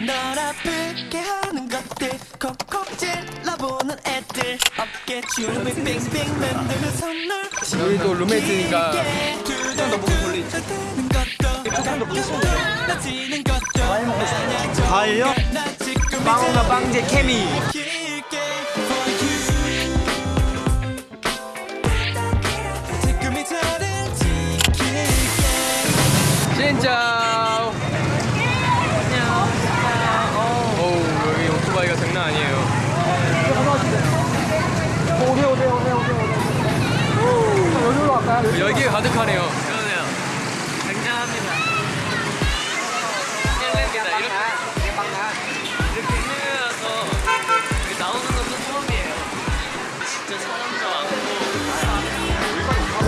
널 아프게 하는 것들. 콕콕 찔러보는 애들. 어깨 춤을 빙빙 만드는 선물. 우리 또 룸메이트니까 두잔더 보고 돌리지 조금더 부딪히면 나지는 것도 많이 먹고 싶어 과일요? 빵과 빵제 케미. 진짜 어우 여기 오토바이가 장난 아니에요 오세요 오세요 오세요 오세요 여기로 갈까요? 열기 가 가득하네요 그러네요. 굉장합니다. 헬레입니다. 이렇게 이렇게 이렇게 나오는 것도 처음이에요. 진짜 사람도 많고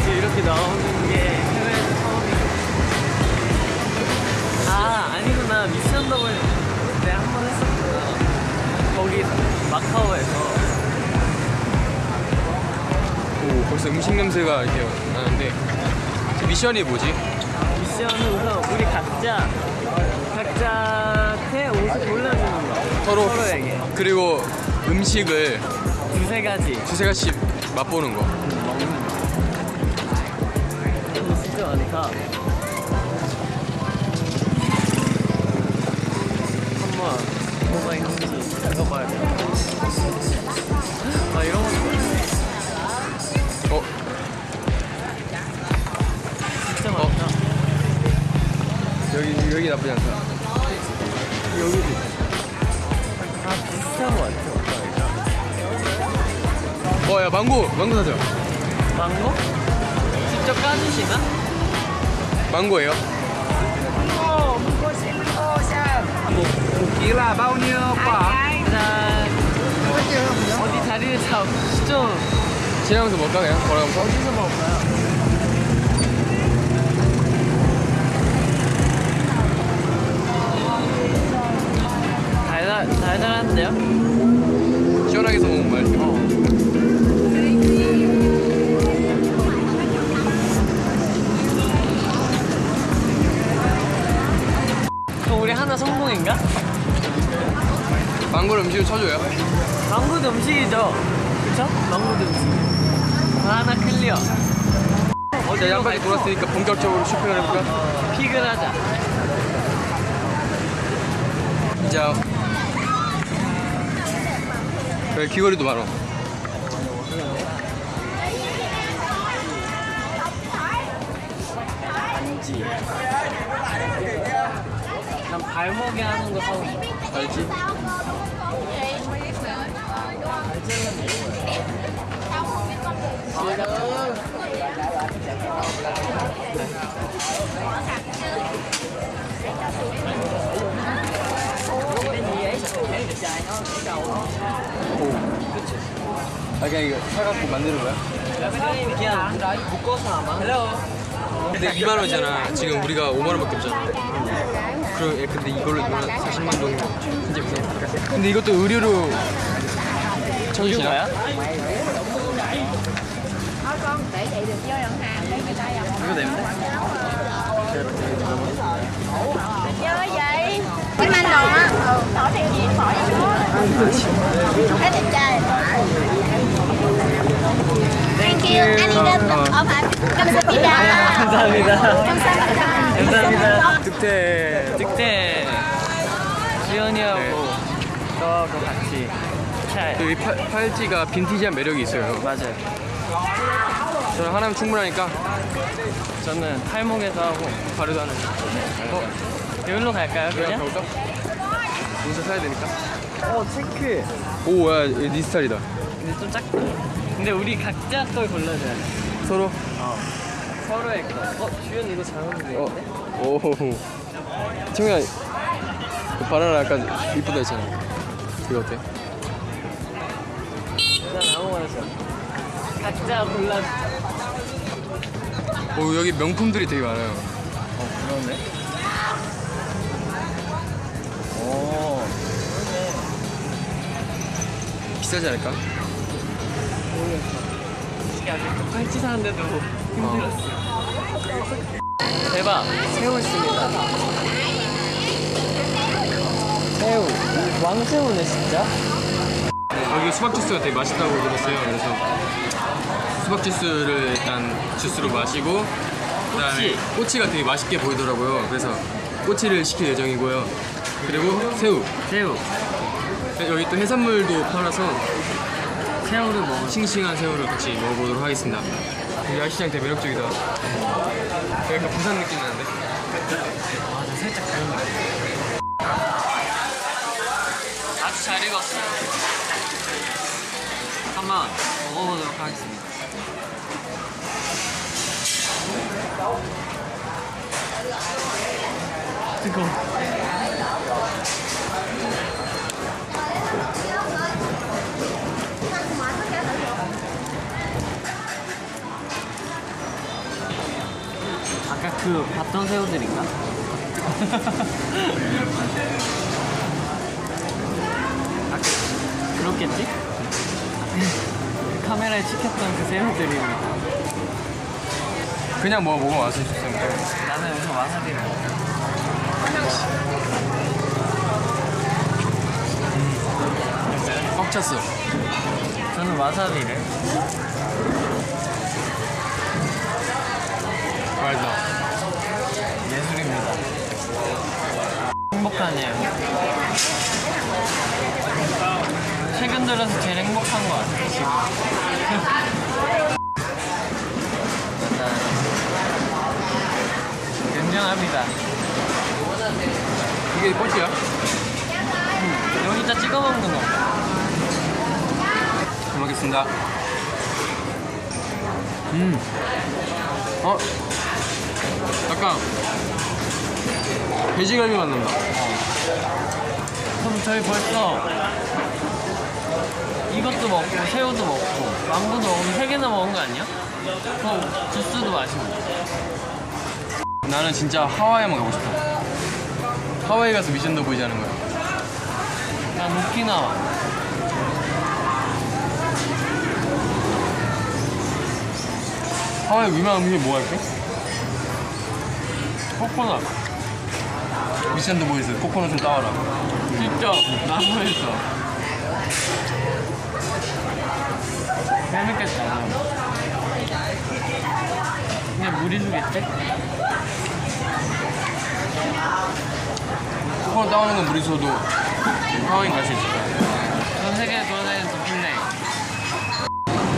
이제 이렇게 나오는 음식 냄새가 이렇게 나는데 저 미션이 뭐지? 미션은 우선 우리 각자 각자한테 옷을 골라주는 거. 서로 서로에게. 그리고 음식을 두세 가지. 두세 가지씩 맛보는 거. 이거. 진짜 많다 어야 망고 망고 사자 망고? 직접 까주시나? 망고예요? là bao nhiêu quả? 일단 어디 자리를 잡좀 지나가면서 먹을까 그냥 걸어가면서? 어디서 먹을까요? 달달 달달한데요? 시원하게 해서 먹으면 맛있 우리 하나 성공인가? 망고를 음식을 쳐줘요 망고도 음식이죠? 그쵸? 망고도 음식 아, 하나 클리어 양까지 갈까? 돌았으니까 본격적으로 쇼핑을 해볼까? 어, 픽을 하자 자 여기 귀걸이도 많아 반지 난 발목에 하는 거 사고 싶어. 알지? 아 그냥 이거 사갖고 만드는 거야? 그냥 묶어서 아마. 근데 2만 원이잖아. 지금 우리가 5만 원밖에 없잖아 그럼 예, 근데 이걸로 이만 40만 정도 진짜 비싸 근데 이것도 의류로 쳐주시나? 이거야? để chị được vô nhận hàng đây người ta dòng 이거 내면 vô vậy cái manh đồ á ừ bỏ tiền gì bỏ vô số thấy đẹp trai thank you 안녕히 어 감사합니다 감사합니다 감사합니다 감사합니다 득태 득대 지연이하고 너하고 같이 잘 여기 팔, 팔찌가 빈티지한 매력이 있어요. 맞아요. 저는 하나면 충분하니까. 저는 팔목에서 하고 바로도 하는 어? 여기로 갈까요 그냥? 그냥? 옷을 사야 되니까. 어 체크. 오야 네 스타일이다. 근데 좀 작다. 근데 우리 각자 걸 골라줘야 돼. 서로? 서로의 거. 어? 주연 이거 잘 어울리는데? 어? 오 청이야 그 바나나 약간 이쁘다 했잖아. 이거 어때? 난 아무거나 줘 각자 골라주자 오 여기 명품들이 되게 많아요. 어 그러네. 오. 비싸지 않을까? 솔직히 아직 팔찌 사는데도 힘들었어 대박 새우 있습니다. 새우. 왕새우네 진짜. 여기 수박 주스가 되게 맛있다고 들었어요. 그래서 수박 주스를 일단 주스로 마시고 그다음에 꼬치 가 되게 맛있게 보이더라고요. 그래서 꼬치를 시킬 예정이고요. 그리고 새우. 새우. 여기 또 해산물도 팔아서 새우를 먹어. 싱싱한 새우를 같이 먹어보도록 하겠습니다. 야시장 되게 매력적이다. 약간 부산 느낌 나는데? 맞아 살짝 다른 거. 아주 잘 익었어요. 한번 먹어보도록 하겠습니다. 뜨거. 아까 그 봤던 새우들인가? 아, 그렇겠지? 카메라에 찍혔던 그 새우들입니다. 그냥 뭐 먹으면 맛있었어요. 나는 여기서 와사비를 먹어. 꽉 찼어. 저는 와사비를. 맛있다. 행복하네요. 최근 들어서 제일 행복한 것 같아요, 지금. 굉장합니다. 이게 꼬치야? 여기다 찍어 먹는 거. 잘 먹겠습니다. 음. 어? 약간 돼지갈비 맛 난다. 그럼 저희 벌써 이것도 먹고 새우도 먹고 망고도 먹으면 세 개나 먹은 거 아니야? 그럼 주스도 마시고 나는 진짜 하와이만 가고 싶어. 하와이 가서 미션도 보이지 않은 거야. 난 오키나와 하와이 유명한 음식 뭐 할게? 코코넛 미션도 보이스 코코넛 좀 따와라. 직접 나무에서 재밌겠다 그냥 무리수겠지? 코코넛 따오는 건 무리수도 하와이 갈수 있을 거야. 전 세계 돌아다니는 도핑네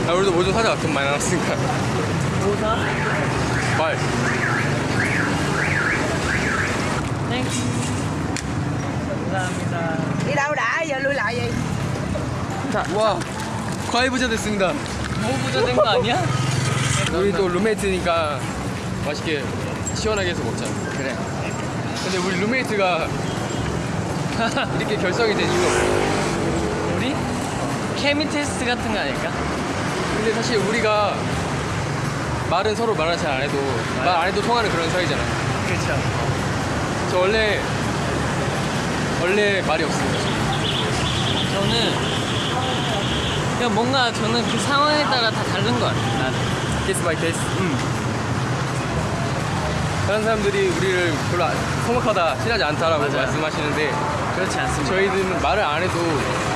야, 우리도 뭐 좀 사자. 돈 많이 나왔으니까. 뭐 사? 말. 땡큐 감사합니다 Đi đâu đã, giờ lui lại gì? 와, 과일 부자 됐습니다. 뭐 부자 된 거 아니야? 우리 또 룸메이트니까 맛있게 시원하게 해서 먹자. 그래 근데 우리 룸메이트가 이렇게 결성이 된 이유가 뭐야? 우리? 케미 테스트 같은 거 아닐까? 근데 사실 우리가 말은 서로 말을 잘 안 해도 말 안 해도 통하는 그런 사이잖아. 그렇죠 저 원래 원래 말이 없습니다. 저는 그냥 뭔가 저는 그 상황에 따라 다 다른 것 같아요 나는 case by case. 다른 사람들이 우리를 별로 안- 서먹하다 친하지 않다라고 맞아요. 말씀하시는데 그렇지 않습니다 저희들은 말을 안 해도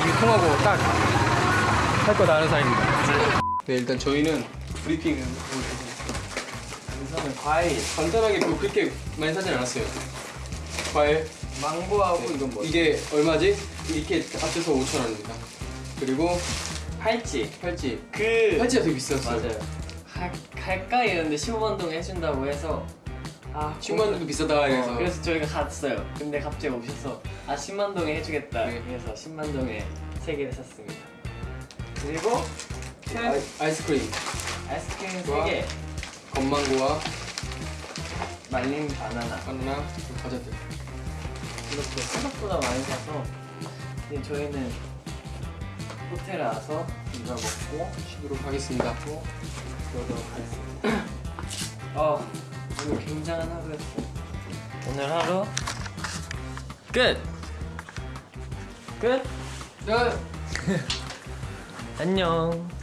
이게 통하고 딱 할 거 다 아는 사이입니다. 네 일단 저희는 브리핑은 우선은 과일 간단하게 뭐 그렇게 많이 사진 않았어요. 과일 망고하고 이건 뭐지? 이게 얼마지? 이렇게 합쳐서 5천 원입니다. 그리고 팔찌 팔찌 그 팔찌가 되게 비쌌어요. 맞아요 갈, 갈까 이랬는데 15만 동 해준다고 해서 아 10만 원도 비싸다 그래서 어, 그래서 저희가 갔어요 근데 갑자기 오셔서 아 10만 동에 해주겠다 네. 그래서 10만 동에 3개를 샀습니다 그리고 큰 아이, 아이 스크림 아이스크림 와. 3개 건망고와 말린 바나나 바나나 과자들. 이렇게 생각보다 많이 사서 이제 저희는 호텔에 와서 이걸 먹고 쉬도록 하겠습니다. 그러도록 하겠습니다 어 오늘 굉장한 하루였어요 오늘 하루 끝! 끝! 야. 안녕